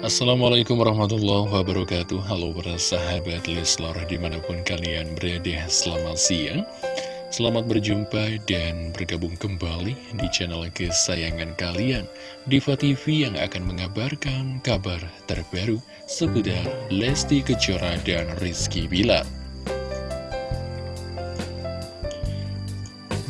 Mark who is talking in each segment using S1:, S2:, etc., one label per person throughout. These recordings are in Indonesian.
S1: Assalamualaikum warahmatullahi wabarakatuh. Halo para sahabat Leslar di mana pun kalian berada Selamat siang. Selamat berjumpa dan bergabung kembali di channel kesayangan kalian Diva TV yang akan mengabarkan kabar terbaru seputar Lesti Kejora dan Rizky Bilar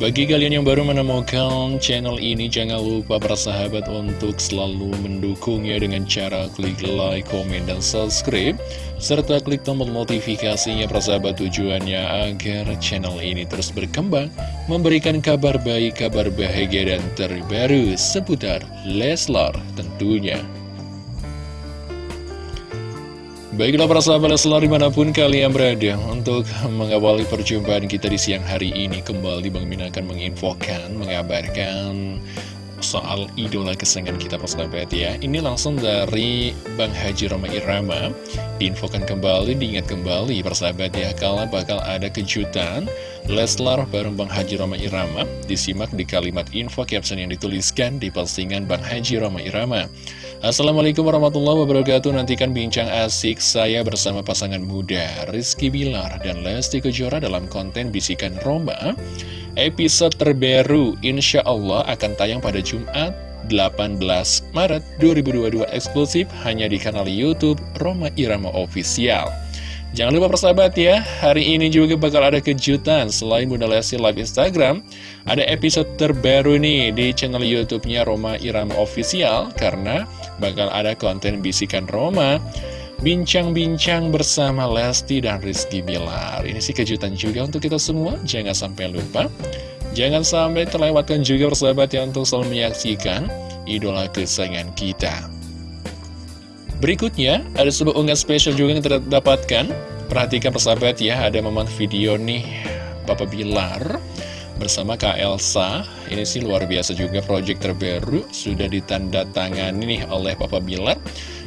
S1: Bagi kalian yang baru menemukan channel ini, jangan lupa sahabat untuk selalu mendukungnya dengan cara klik like, komen, dan subscribe. Serta klik tombol notifikasinya sahabat tujuannya agar channel ini terus berkembang, memberikan kabar baik, kabar bahagia, dan terbaru seputar Leslar tentunya. Baiklah para sahabat selalu di mana pun kalian berada Untuk mengawali perjumpaan kita di siang hari ini. Kembali Bang Min akan menginfokan, mengabarkan soal idola kesayangan kita persahabat ya. Ini langsung dari Bang Haji Roma Irama. Diinfokan kembali, diingat kembali persahabat ya Kalau bakal ada kejutan Leslar bareng Bang Haji Roma Irama Disimak di kalimat info caption yang dituliskan di postingan Bang Haji Roma Irama Assalamualaikum warahmatullahi wabarakatuh. Nantikan bincang asik saya bersama pasangan muda Rizky Bilar dan Lesti Kejora dalam konten Bisikan Roma. Episode terbaru insya Allah akan tayang pada Jumat 18 Maret 2022 eksklusif hanya di kanal Youtube Roma Irama Official Jangan lupa persahabat ya, hari ini juga bakal ada kejutan Selain Bunda Lesti live Instagram. Ada episode terbaru nih di channel Youtube-nya Roma Irama Official Karena bakal ada konten Bisikan Roma. Bincang-bincang bersama Lesti dan Rizky Bilar. Ini sih kejutan juga untuk kita semua, jangan sampai lupa. Jangan sampai terlewatkan juga persahabat ya untuk selalu menyaksikan idola kesayangan kita Berikutnya, ada sebuah unggahan spesial juga yang terdapatkan. Perhatikan persahabat ya, ada momen video nih Papa Bilar bersama Kak Elsa. Ini sih luar biasa juga project terbaru sudah ditanda tangani nih oleh Papa Bilar.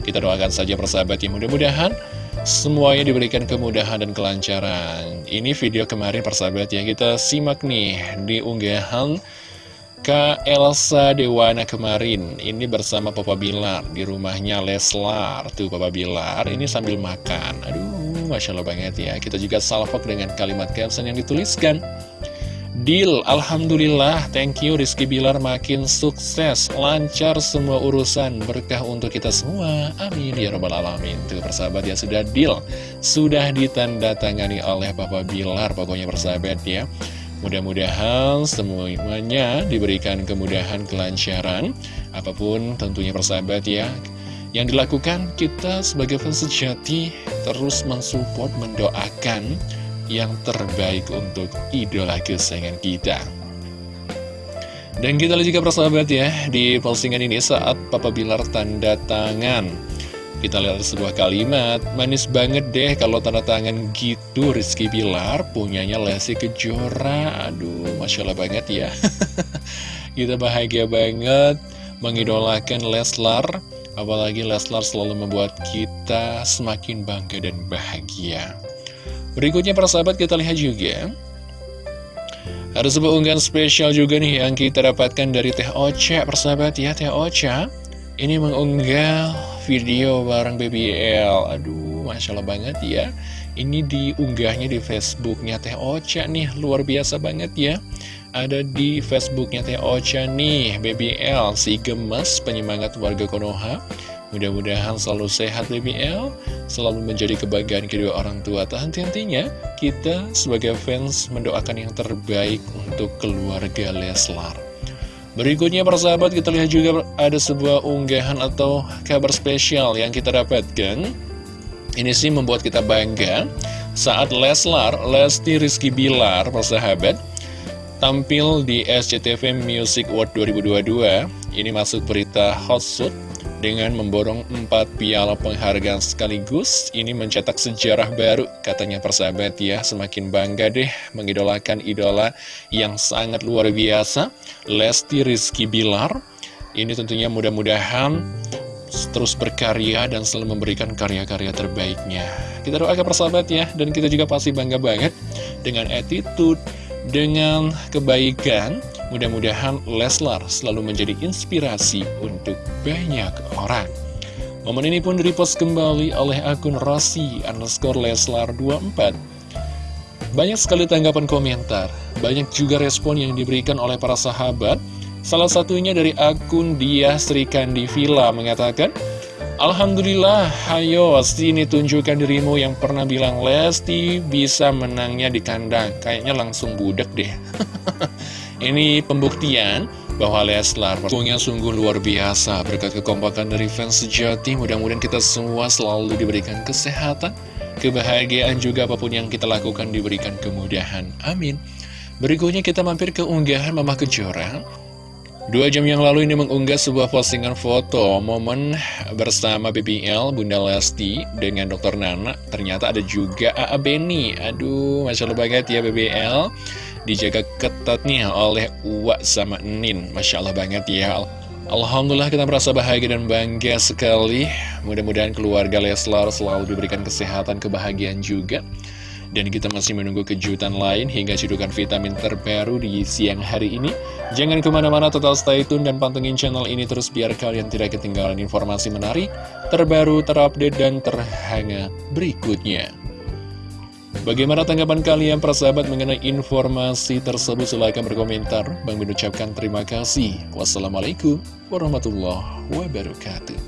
S1: Kita doakan saja persahabat ya, mudah-mudahan semuanya diberikan kemudahan dan kelancaran. Ini video kemarin persahabat ya, kita simak nih di unggahan Kak Elsa Dewana kemarin. Ini bersama Papa Bilar. Di rumahnya Leslar. Tuh Papa Bilar ini sambil makan. Aduh Masya Allah banget ya. Kita juga salvok dengan kalimat caption yang dituliskan. Deal, Alhamdulillah, thank you Rizky Bilar makin sukses, lancar semua urusan, berkah untuk kita semua, amin ya robbal alamin. Tuh persahabat ya, sudah deal, sudah ditanda tangani oleh Papa Bilar, pokoknya persahabat ya. Mudah-mudahan semuanya diberikan kemudahan kelancaran. Apa pun tentunya persahabat ya Yang dilakukan kita sebagai fans sejati Terus mensupport, mendoakan Yang terbaik untuk idola kesayangan kita. Dan kita lihat juga persahabat ya Di postingan ini saat Papa Bilar tanda tangan kita lihat sebuah kalimat, manis banget deh kalau tanda tangan gitu Rizky Bilar punyanya Lesti Kejora. Aduh, Masya Allah banget ya. Kita bahagia banget mengidolakan Leslar. Apalagi Leslar selalu membuat kita semakin bangga dan bahagia. Berikutnya para sahabat kita lihat juga. Ada sebuah unggahan spesial juga nih yang kita dapatkan dari Teh Ocha, persahabat ya, Teh Ocha. Ini mengunggah video bareng BBL Aduh, Masya Allah banget ya. Ini diunggahnya di Facebooknya Teh Ocha nih Luar biasa banget ya. Ada di Facebooknya Teh Ocha nih BBL, si gemes penyemangat warga Konoha. Mudah-mudahan selalu sehat BBL Selalu menjadi kebanggaan kedua orang tua. Tak henti-hentinya Kita sebagai fans mendoakan yang terbaik Untuk keluarga Leslar Berikutnya persahabat kita lihat juga ada sebuah unggahan atau kabar spesial yang kita dapatkan. Ini sih membuat kita bangga. Saat Leslar, Lesti Rizky Bilar persahabat Tampil di SCTV Music Award 2022 Ini masuk berita hot suit dengan memborong empat piala penghargaan sekaligus. Ini mencetak sejarah baru, katanya persahabat ya. Semakin bangga deh mengidolakan idola yang sangat luar biasa, Lesti Rizky Bilar. Ini tentunya mudah-mudahan terus berkarya dan selalu memberikan karya-karya terbaiknya. Kita doakan persahabat ya, dan kita juga pasti bangga banget dengan attitude, dengan kebaikan, Mudah-mudahan Leslar selalu menjadi inspirasi untuk banyak orang. Momen ini pun direpost kembali oleh akun Rasi underscore Leslar 24. Banyak sekali tanggapan komentar, banyak juga respon yang diberikan oleh para sahabat. Salah satunya dari akun Dia Sri Kandi Villa mengatakan, Alhamdulillah, hayo sini tunjukkan dirimu yang pernah bilang Lesti bisa menangnya di kandang. Kayaknya langsung budek deh. Ini pembuktian bahwa Leslar punya sungguh luar biasa berkat kekompakan dari fans sejati mudah-mudahan kita semua selalu diberikan kesehatan kebahagiaan juga apa pun yang kita lakukan diberikan kemudahan amin berikutnya kita mampir ke unggahan Mama Kejora Dua jam yang lalu ini mengunggah sebuah postingan foto momen bersama BBL Bunda Lesti dengan Dr. Nana. Ternyata ada juga AA Beni. Aduh, Masya Allah banget ya BBL dijaga ketat nih oleh Uwa sama Nin. Masya Allah banget ya. Alhamdulillah kita merasa bahagia dan bangga sekali. Mudah-mudahan keluarga Leslar selalu diberikan kesehatan, kebahagiaan juga. Dan kita masih menunggu kejutan lain hingga cedukan vitamin terbaru di siang hari ini. Jangan ke mana-mana total stay tune dan pantengin channel ini terus biar kalian tidak ketinggalan informasi menarik Terbaru, terupdate, dan terhangat berikutnya Bagaimana tanggapan kalian persahabat mengenai informasi tersebut? Silahkan berkomentar. Bang mengucapkan terima kasih. Wassalamualaikum warahmatullahi wabarakatuh.